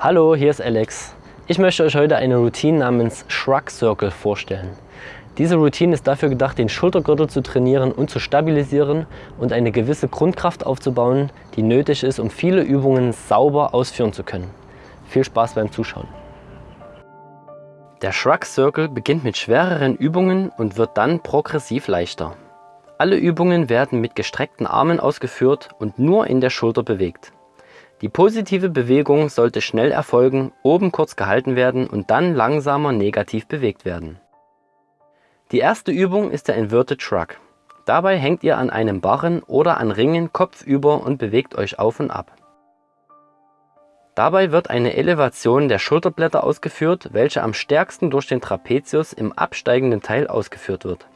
Hallo, hier ist Alex. Ich möchte euch heute eine Routine namens Shrug Circle vorstellen. Diese Routine ist dafür gedacht, den Schultergürtel zu trainieren und zu stabilisieren und eine gewisse Grundkraft aufzubauen, die nötig ist, um viele Übungen sauber ausführen zu können. Viel Spaß beim Zuschauen. Der Shrug Circle beginnt mit schwereren Übungen und wird dann progressiv leichter. Alle Übungen werden mit gestreckten Armen ausgeführt und nur in der Schulter bewegt. Die positive Bewegung sollte schnell erfolgen, oben kurz gehalten werden und dann langsamer negativ bewegt werden. Die erste Übung ist der Inverted Shrug. Dabei hängt ihr an einem Barren oder an Ringen kopfüber und bewegt euch auf und ab. Dabei wird eine Elevation der Schulterblätter ausgeführt, welche am stärksten durch den Trapezius im absteigenden Teil ausgeführt wird.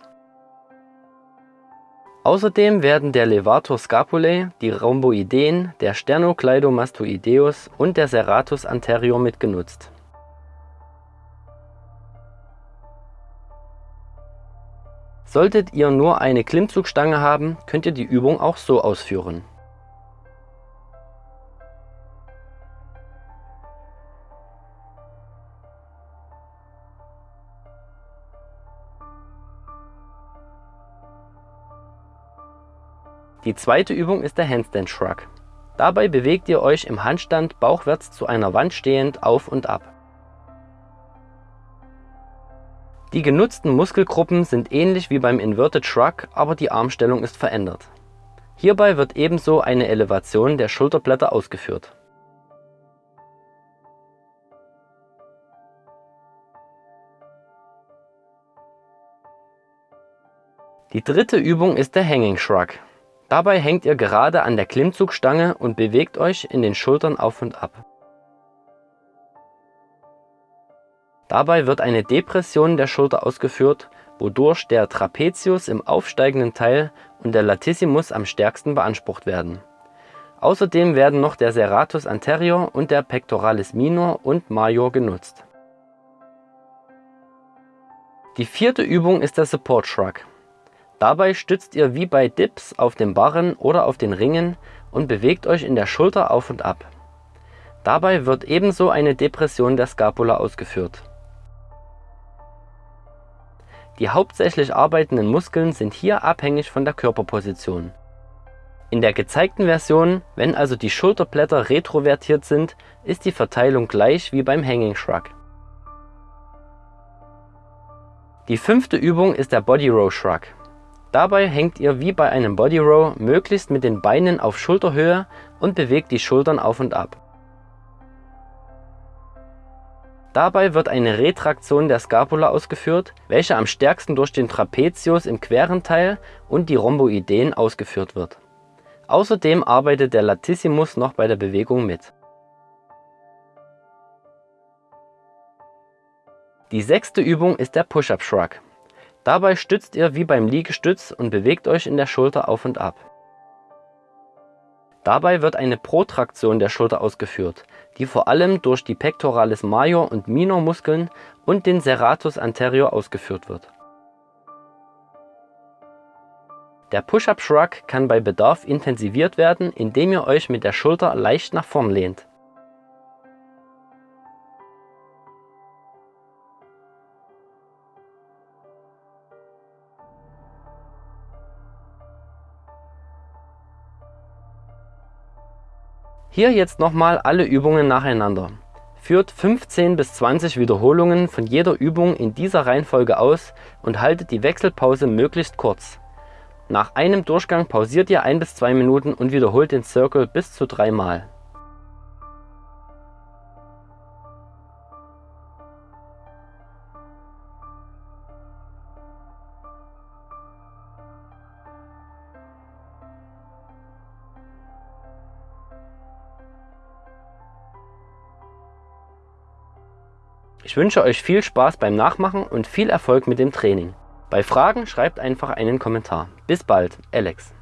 Außerdem werden der Levator scapulae, die Rhomboideen, der Sternocleidomastoideus und der Serratus anterior mitgenutzt Solltet ihr nur eine Klimmzugstange haben, könnt ihr die Übung auch so ausführen. Die zweite Übung ist der Handstand Shrug. Dabei bewegt ihr euch im Handstand bauchwärts zu einer Wand stehend auf und ab. Die genutzten Muskelgruppen sind ähnlich wie beim Inverted Shrug, aber die Armstellung ist verändert. Hierbei wird ebenso eine Elevation der Schulterblätter ausgeführt. Die dritte Übung ist der Hanging Shrug. Dabei hängt ihr gerade an der Klimmzugstange und bewegt euch in den Schultern auf und ab. Dabei wird eine Depression der Schulter ausgeführt, wodurch der Trapezius im aufsteigenden Teil und der Latissimus am stärksten beansprucht werden. Außerdem werden noch der Serratus anterior und der Pectoralis minor und major genutzt. Die vierte Übung ist der Support Shrug. Dabei stützt ihr wie bei Dips auf den Barren oder auf den Ringen und bewegt euch in der Schulter auf und ab. Dabei wird ebenso eine Depression der Scapula ausgeführt die hauptsächlich arbeitenden Muskeln sind hier abhängig von der Körperposition. In der gezeigten Version, wenn also die Schulterblätter retrovertiert sind, ist die Verteilung gleich wie beim Hanging Shrug. Die fünfte Übung ist der Body Row Shrug. Dabei hängt ihr wie bei einem Body Row möglichst mit den Beinen auf Schulterhöhe und bewegt die Schultern auf und ab. Dabei wird eine Retraktion der Scapula ausgeführt, welche am stärksten durch den Trapezius im queren Teil und die Rhomboideen ausgeführt wird. Außerdem arbeitet der Latissimus noch bei der Bewegung mit. Die sechste Übung ist der Push-Up Shrug. Dabei stützt ihr wie beim Liegestütz und bewegt euch in der Schulter auf und ab. Dabei wird eine Protraktion der Schulter ausgeführt, die vor allem durch die Pectoralis major und minor Muskeln und den Serratus anterior ausgeführt wird. Der Push-Up Shrug kann bei Bedarf intensiviert werden, indem ihr euch mit der Schulter leicht nach vorn lehnt Hier jetzt nochmal alle Übungen nacheinander. Führt 15 bis 20 Wiederholungen von jeder Übung in dieser Reihenfolge aus und haltet die Wechselpause möglichst kurz. Nach einem Durchgang pausiert ihr 1 bis 2 Minuten und wiederholt den Circle bis zu dreimal. Ich wünsche euch viel Spaß beim Nachmachen und viel Erfolg mit dem Training. Bei Fragen schreibt einfach einen Kommentar. Bis bald, Alex.